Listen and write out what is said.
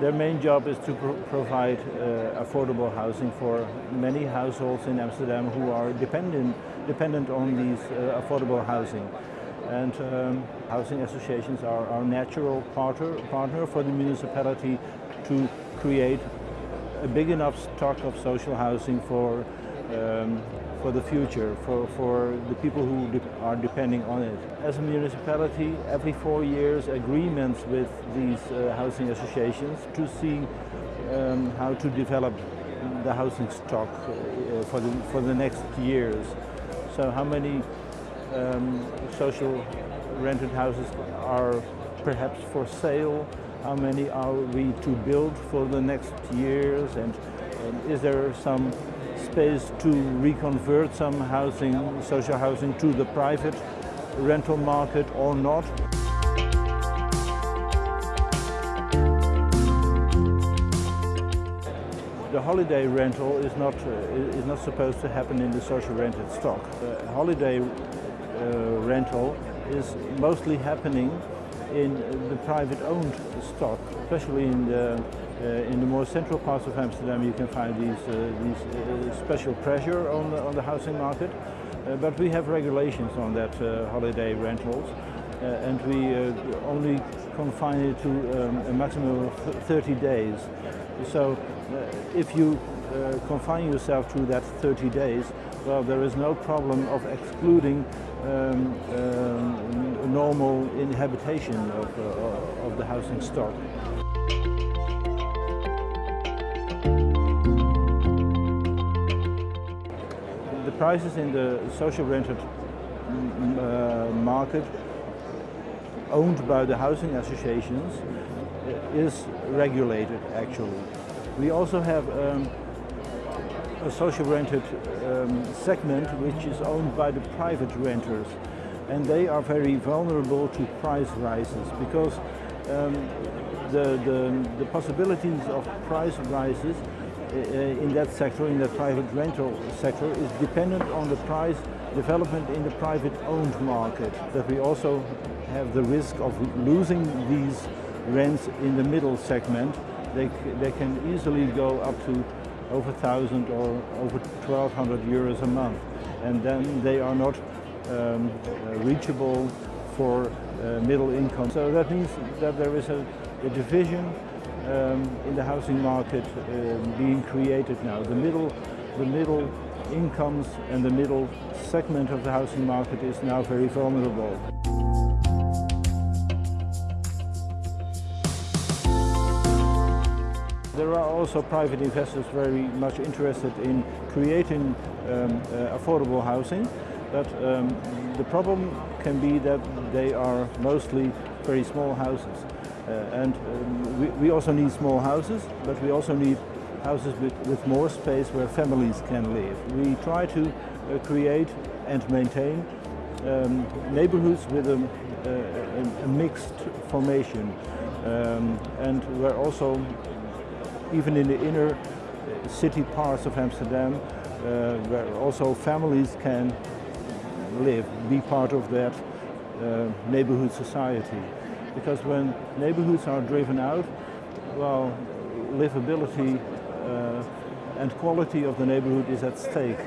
Their main job is to pro provide uh, affordable housing for many households in Amsterdam who are dependent, dependent on these uh, affordable housing. And um, housing associations are our natural partner, partner for the municipality to create a big enough stock of social housing for um, for the future, for, for the people who de are depending on it. As a municipality, every four years agreements with these uh, housing associations to see um, how to develop the housing stock uh, for, the, for the next years. So how many um, social rented houses are perhaps for sale, how many are we to build for the next years and, and is there some space to reconvert some housing, social housing to the private rental market or not. The holiday rental is not, uh, is not supposed to happen in the social rented stock. The holiday uh, rental is mostly happening in the private owned stock, especially in the uh, in the more central parts of Amsterdam you can find these, uh, these uh, special pressure on the, on the housing market. but we have regulations on that holiday rentals and we only confine it to um, a maximum of 30 days. So if you uh, confine yourself to that 30 days, well, there is no problem of excluding um, um, normal inhabitation of, uh, of the housing stock. The prices in the social rented mm, uh, market owned by the housing associations is regulated actually. We also have um, a social rented um, segment which is owned by the private renters and they are very vulnerable to price rises because um, the, the, the possibilities of price rises uh, in that sector, in the private rental sector, is dependent on the price development in the private owned market. That we also have the risk of losing these rents in the middle segment. They, they can easily go up to over 1,000 or over 1,200 euros a month. And then they are not um, uh, reachable for uh, middle income. So that means that there is a, a division um, in the housing market uh, being created now. The middle, the middle incomes and the middle segment of the housing market is now very vulnerable. There are also private investors very much interested in creating um, uh, affordable housing, but um, the problem can be that they are mostly very small houses. Uh, and um, we, we, also need small houses, but we also need houses with, with more space where families can live. We try to uh, create and maintain um, neighborhoods with a, a, a mixed formation um, and where also even in the inner city parts of Amsterdam uh, where also families can live, be part of that uh, neighborhood society because when neighborhoods are driven out, well, livability uh, and quality of the neighborhood is at stake.